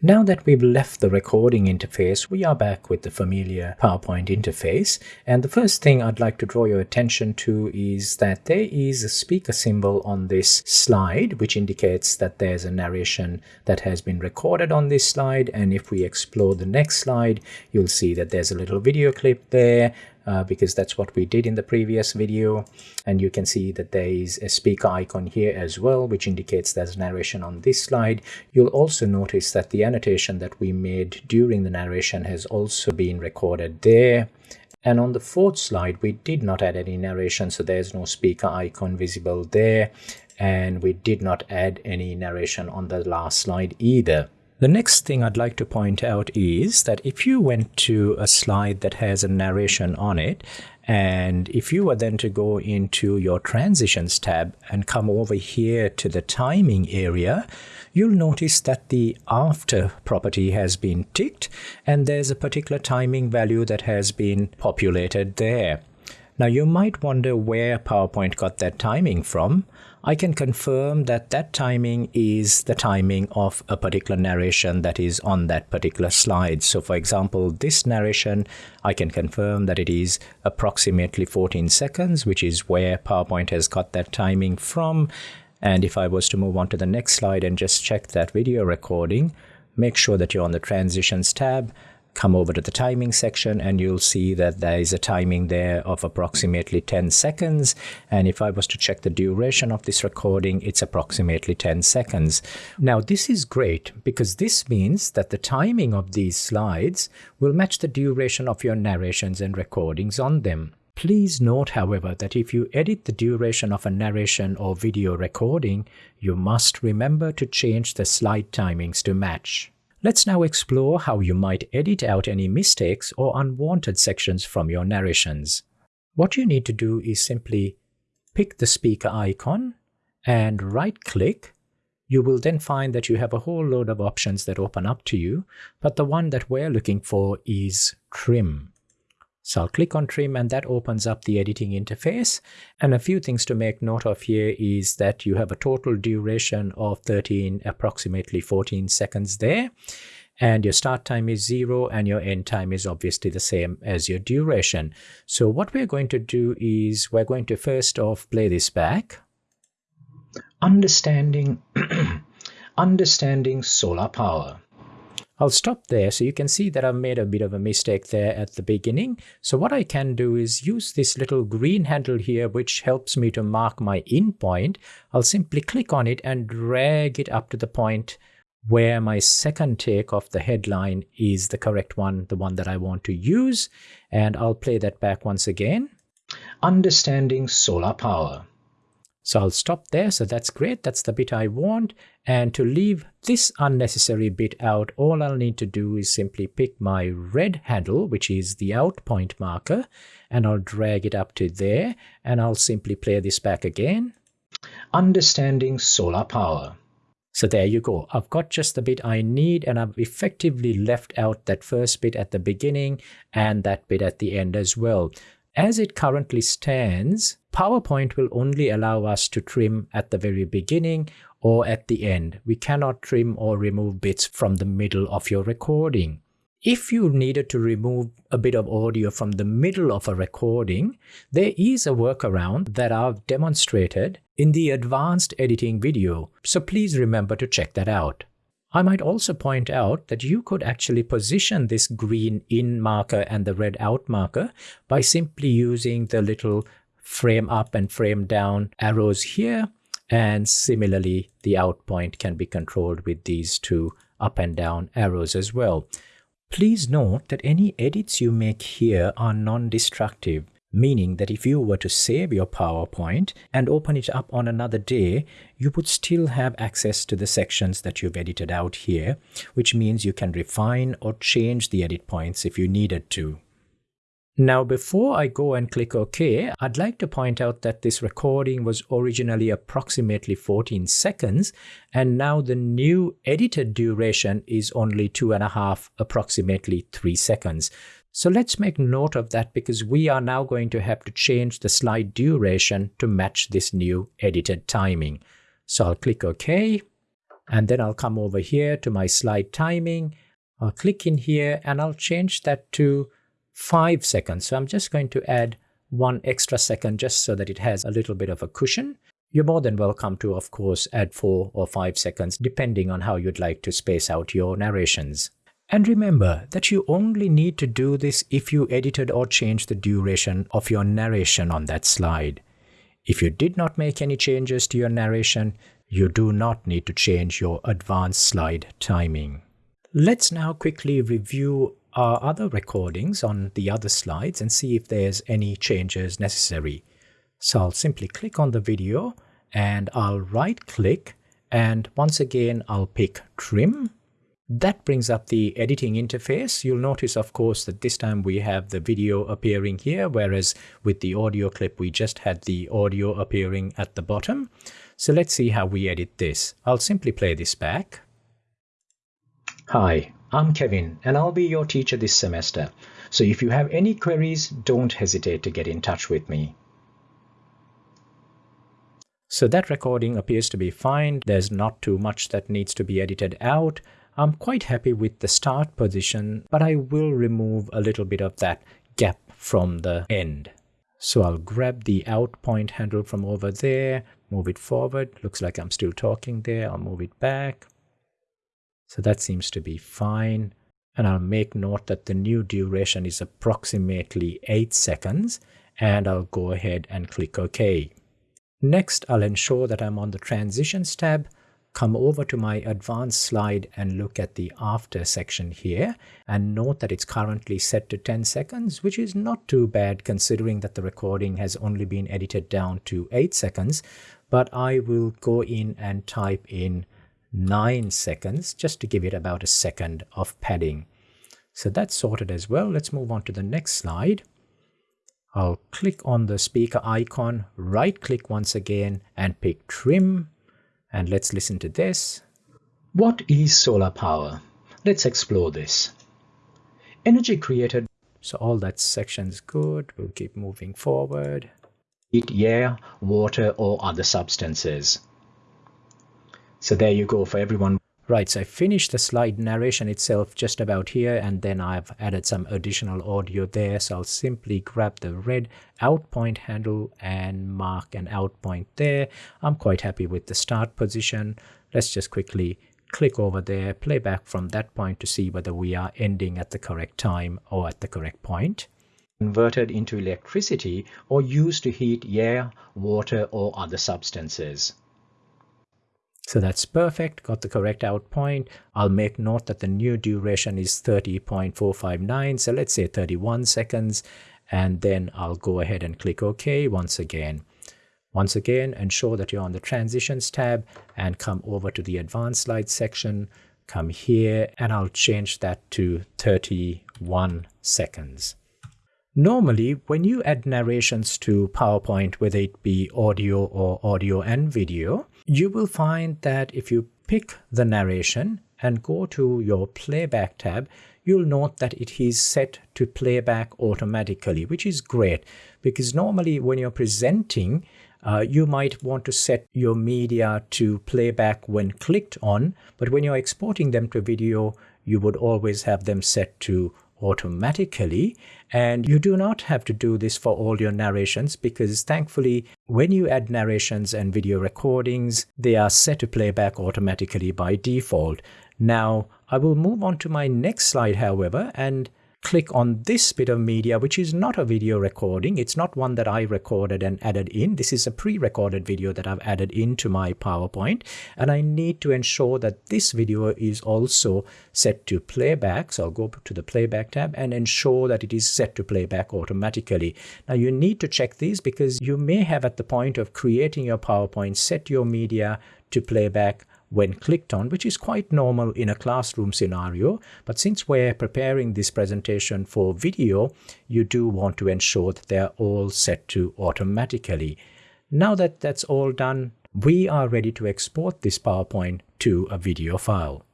Now that we've left the recording interface, we are back with the familiar PowerPoint interface. And the first thing I'd like to draw your attention to is that there is a speaker symbol on this slide, which indicates that there's a narration that has been recorded on this slide. And if we explore the next slide, you'll see that there's a little video clip there uh, because that's what we did in the previous video. And you can see that there is a speaker icon here as well, which indicates there's narration on this slide. You'll also notice that the annotation that we made during the narration has also been recorded there. And on the fourth slide, we did not add any narration, so there's no speaker icon visible there. And we did not add any narration on the last slide either. The next thing I'd like to point out is that if you went to a slide that has a narration on it, and if you were then to go into your transitions tab and come over here to the timing area, you'll notice that the after property has been ticked and there's a particular timing value that has been populated there. Now you might wonder where PowerPoint got that timing from. I can confirm that that timing is the timing of a particular narration that is on that particular slide. So for example, this narration, I can confirm that it is approximately 14 seconds, which is where PowerPoint has got that timing from. And if I was to move on to the next slide and just check that video recording, make sure that you're on the transitions tab come over to the timing section and you'll see that there is a timing there of approximately 10 seconds. And if I was to check the duration of this recording, it's approximately 10 seconds. Now, this is great because this means that the timing of these slides will match the duration of your narrations and recordings on them. Please note, however, that if you edit the duration of a narration or video recording, you must remember to change the slide timings to match. Let's now explore how you might edit out any mistakes or unwanted sections from your narrations. What you need to do is simply pick the speaker icon and right-click. You will then find that you have a whole load of options that open up to you, but the one that we're looking for is Trim. So I'll click on trim and that opens up the editing interface. And a few things to make note of here is that you have a total duration of 13, approximately 14 seconds there. And your start time is zero and your end time is obviously the same as your duration. So what we're going to do is we're going to first off play this back. Understanding, understanding solar power. I'll stop there so you can see that I've made a bit of a mistake there at the beginning. So what I can do is use this little green handle here which helps me to mark my in point. I'll simply click on it and drag it up to the point where my second take of the headline is the correct one, the one that I want to use. And I'll play that back once again. Understanding solar power. So I'll stop there. So that's great. That's the bit I want. And to leave this unnecessary bit out, all I'll need to do is simply pick my red handle, which is the out point marker, and I'll drag it up to there. And I'll simply play this back again. Understanding solar power. So there you go. I've got just the bit I need and I've effectively left out that first bit at the beginning and that bit at the end as well. As it currently stands, PowerPoint will only allow us to trim at the very beginning or at the end. We cannot trim or remove bits from the middle of your recording. If you needed to remove a bit of audio from the middle of a recording, there is a workaround that I've demonstrated in the advanced editing video, so please remember to check that out. I might also point out that you could actually position this green in marker and the red out marker by simply using the little frame up and frame down arrows here. And similarly, the out point can be controlled with these two up and down arrows as well. Please note that any edits you make here are non-destructive meaning that if you were to save your PowerPoint and open it up on another day, you would still have access to the sections that you've edited out here, which means you can refine or change the edit points if you needed to. Now, before I go and click OK, I'd like to point out that this recording was originally approximately 14 seconds, and now the new edited duration is only two and a half, approximately three seconds. So let's make note of that because we are now going to have to change the slide duration to match this new edited timing. So I'll click OK. And then I'll come over here to my slide timing. I'll click in here and I'll change that to 5 seconds. So I'm just going to add one extra second just so that it has a little bit of a cushion. You're more than welcome to, of course, add 4 or 5 seconds depending on how you'd like to space out your narrations. And remember that you only need to do this if you edited or changed the duration of your narration on that slide. If you did not make any changes to your narration, you do not need to change your advanced slide timing. Let's now quickly review our other recordings on the other slides and see if there's any changes necessary. So I'll simply click on the video and I'll right click and once again I'll pick trim that brings up the editing interface. You'll notice, of course, that this time we have the video appearing here, whereas with the audio clip, we just had the audio appearing at the bottom. So let's see how we edit this. I'll simply play this back. Hi, I'm Kevin, and I'll be your teacher this semester. So if you have any queries, don't hesitate to get in touch with me. So that recording appears to be fine. There's not too much that needs to be edited out. I'm quite happy with the start position, but I will remove a little bit of that gap from the end. So I'll grab the out point handle from over there, move it forward. Looks like I'm still talking there. I'll move it back. So that seems to be fine. And I'll make note that the new duration is approximately 8 seconds. And I'll go ahead and click OK. Next, I'll ensure that I'm on the Transitions tab come over to my advanced slide and look at the after section here and note that it's currently set to 10 seconds, which is not too bad considering that the recording has only been edited down to 8 seconds. But I will go in and type in 9 seconds just to give it about a second of padding. So that's sorted as well. Let's move on to the next slide. I'll click on the speaker icon, right click once again and pick trim and let's listen to this. What is solar power? Let's explore this. Energy created. So all that section's good. We'll keep moving forward. Heat, air, water, or other substances. So there you go for everyone. Right, so I finished the slide narration itself just about here and then I've added some additional audio there. So I'll simply grab the red out point handle and mark an out point there. I'm quite happy with the start position. Let's just quickly click over there, play back from that point to see whether we are ending at the correct time or at the correct point. Converted into electricity or used to heat air, water or other substances. So that's perfect, got the correct out point. I'll make note that the new duration is 30.459, so let's say 31 seconds, and then I'll go ahead and click OK once again. Once again, ensure that you're on the Transitions tab and come over to the Advanced Slides section, come here, and I'll change that to 31 seconds. Normally, when you add narrations to PowerPoint, whether it be audio or audio and video, you will find that if you pick the narration and go to your playback tab, you'll note that it is set to playback automatically, which is great because normally when you're presenting, uh, you might want to set your media to playback when clicked on, but when you're exporting them to video, you would always have them set to automatically. And you do not have to do this for all your narrations because thankfully, when you add narrations and video recordings, they are set to playback automatically by default. Now, I will move on to my next slide, however, and click on this bit of media, which is not a video recording. It's not one that I recorded and added in. This is a pre-recorded video that I've added into my PowerPoint. And I need to ensure that this video is also set to playback. So I'll go to the playback tab and ensure that it is set to playback automatically. Now you need to check these because you may have at the point of creating your PowerPoint set your media to playback when clicked on, which is quite normal in a classroom scenario. But since we're preparing this presentation for video, you do want to ensure that they're all set to automatically. Now that that's all done, we are ready to export this PowerPoint to a video file.